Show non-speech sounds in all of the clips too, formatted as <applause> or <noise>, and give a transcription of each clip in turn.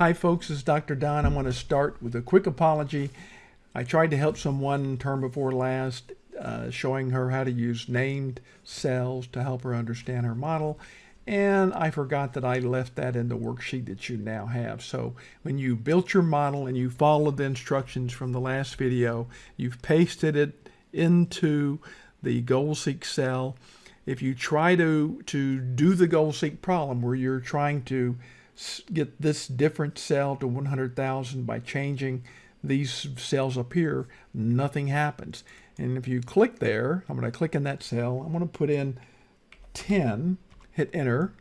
Hi folks, this is Dr. Don. I'm going to start with a quick apology. I tried to help someone term before last, uh, showing her how to use named cells to help her understand her model. And I forgot that I left that in the worksheet that you now have. So when you built your model and you followed the instructions from the last video, you've pasted it into the GoalSeek cell. If you try to, to do the GoalSeek problem where you're trying to get this different cell to 100,000 by changing these cells up here, nothing happens. And if you click there, I'm going to click in that cell, I'm going to put in 10, hit enter.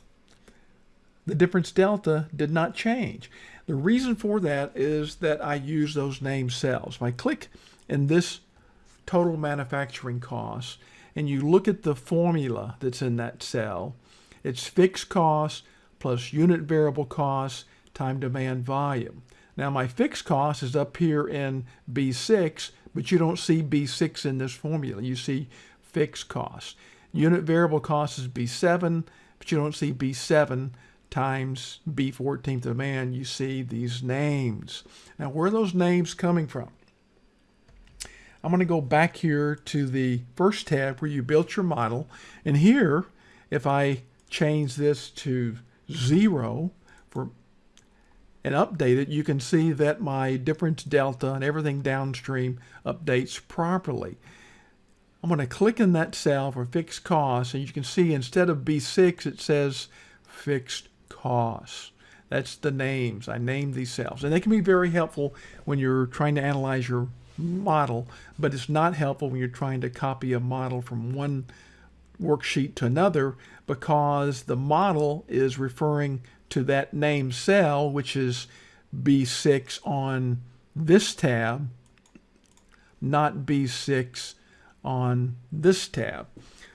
The difference delta did not change. The reason for that is that I use those named cells. If I click in this total manufacturing cost and you look at the formula that's in that cell, it's fixed cost plus unit variable cost time demand volume. Now my fixed cost is up here in B6, but you don't see B6 in this formula. You see fixed cost. Unit variable cost is B7, but you don't see B7 times B14 demand. You see these names. Now where are those names coming from? I'm going to go back here to the first tab where you built your model. And here, if I change this to zero for and update it, you can see that my difference delta and everything downstream updates properly. I'm going to click in that cell for fixed costs, and you can see instead of B6, it says fixed costs. That's the names. I named these cells. And they can be very helpful when you're trying to analyze your model, but it's not helpful when you're trying to copy a model from one worksheet to another because the model is referring to that name cell, which is B6 on this tab, not B6 on this tab.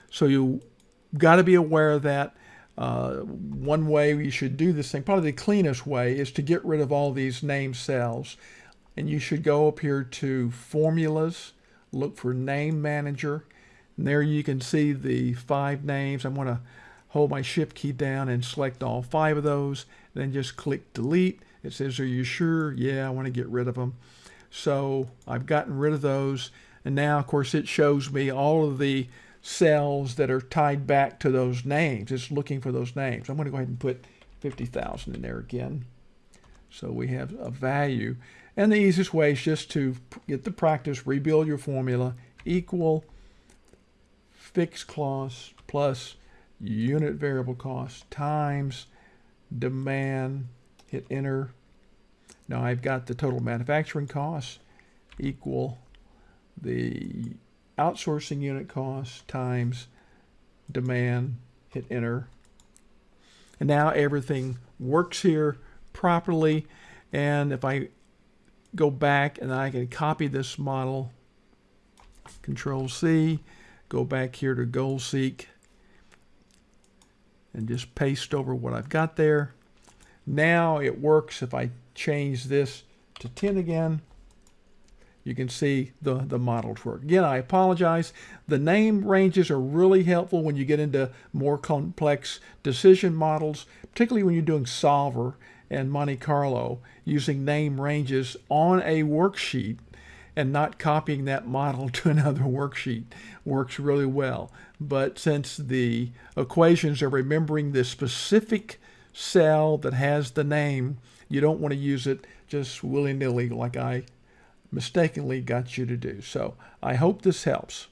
So you got to be aware of that. Uh, one way you should do this thing, probably the cleanest way, is to get rid of all these name cells. And you should go up here to Formulas, look for Name Manager, and there you can see the five names. I'm going to hold my shift key down and select all five of those. Then just click delete. It says, are you sure? Yeah, I want to get rid of them. So I've gotten rid of those. And now, of course, it shows me all of the cells that are tied back to those names. It's looking for those names. I'm going to go ahead and put 50,000 in there again. So we have a value. And the easiest way is just to get the practice, rebuild your formula, equal fixed cost plus unit variable cost times demand, hit enter. Now I've got the total manufacturing cost equal the outsourcing unit cost times demand, hit enter. And now everything works here properly. And if I go back and I can copy this model, control C, go back here to GoalSeek and just paste over what I've got there. Now it works if I change this to 10 again. You can see the, the models work. Again, I apologize. The name ranges are really helpful when you get into more complex decision models, particularly when you're doing solver and Monte Carlo, using name ranges on a worksheet and not copying that model <laughs> to another worksheet works really well. But since the equations are remembering the specific cell that has the name, you don't want to use it just willy-nilly like I mistakenly got you to do. So I hope this helps.